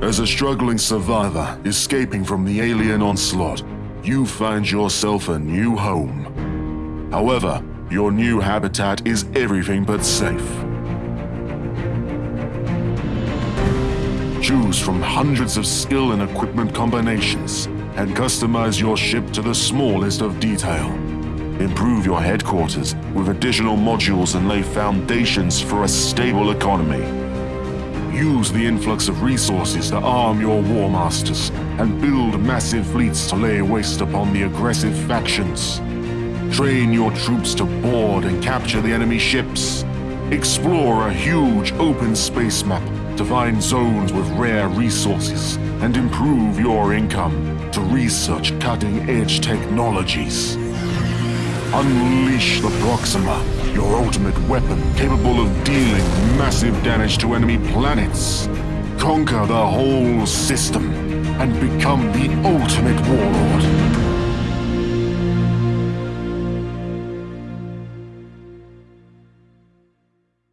As a struggling survivor escaping from the alien onslaught, you find yourself a new home. However, your new habitat is everything but safe. Choose from hundreds of skill and equipment combinations and customize your ship to the smallest of detail. Improve your headquarters with additional modules and lay foundations for a stable economy. Use the influx of resources to arm your war masters and build massive fleets to lay waste upon the aggressive factions. Train your troops to board and capture the enemy ships. Explore a huge open space map to find zones with rare resources and improve your income to research cutting-edge technologies. Unleash the Proxima, your ultimate weapon capable of dealing massive damage to enemy planets. Conquer the whole system and become the ultimate warlord.